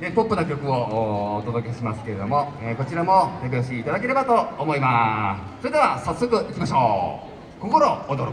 でポップな曲をお届けしますけれども、えー、こちらも手拍子いただければと思います。それでは早速いきましょう。心躍る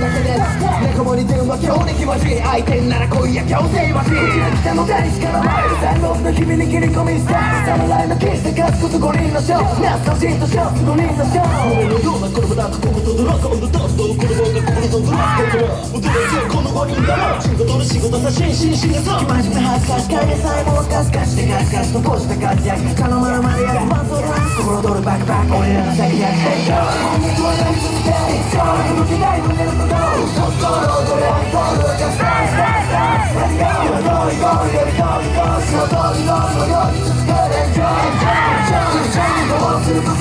もに電話強敵はし相手なら恋や強制はし北の大地から前る三郎の日々に切り込みスター侍の決して勝つこと五人の勝懐かしいと勝つ五人の勝俺のような子供だと心とドラゴンのダスト子供が心とドラゴン踊れてこの五人だろ仕事の仕事さ心身心がそう真面目恥ずかしかげさえもかすかしてガスガスとポした活躍頼まるまでやるマントラン心躍るバックバック俺らの先や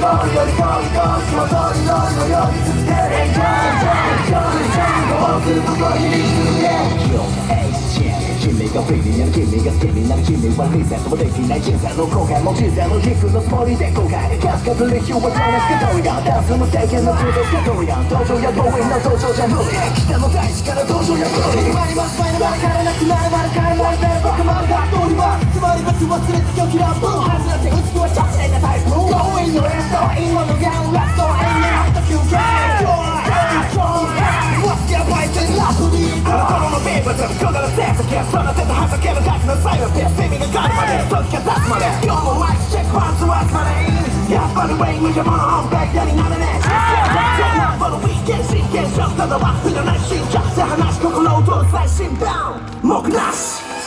ゴゴゴゴゴゴゴ君なる君が好きなる君はリセットもできない人生の後悔も人生の皮のつもりで後悔キャスカブリヒューはどしかどうやダンス無制限の中途しどうや登場や強引な登場じゃ無理北の大地から登場や無理決まります前の丸からなくなる丸から丸で僕丸が通りますつまり僕忘れて今日キラーボーン外れて run away with your mom back then not an ass Mognas!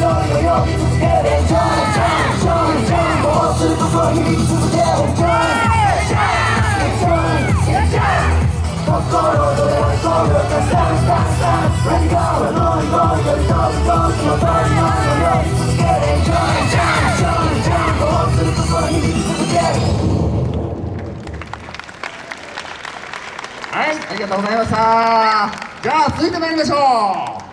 はよはい、ありがとうございました。じゃあ、続いて参りましょう。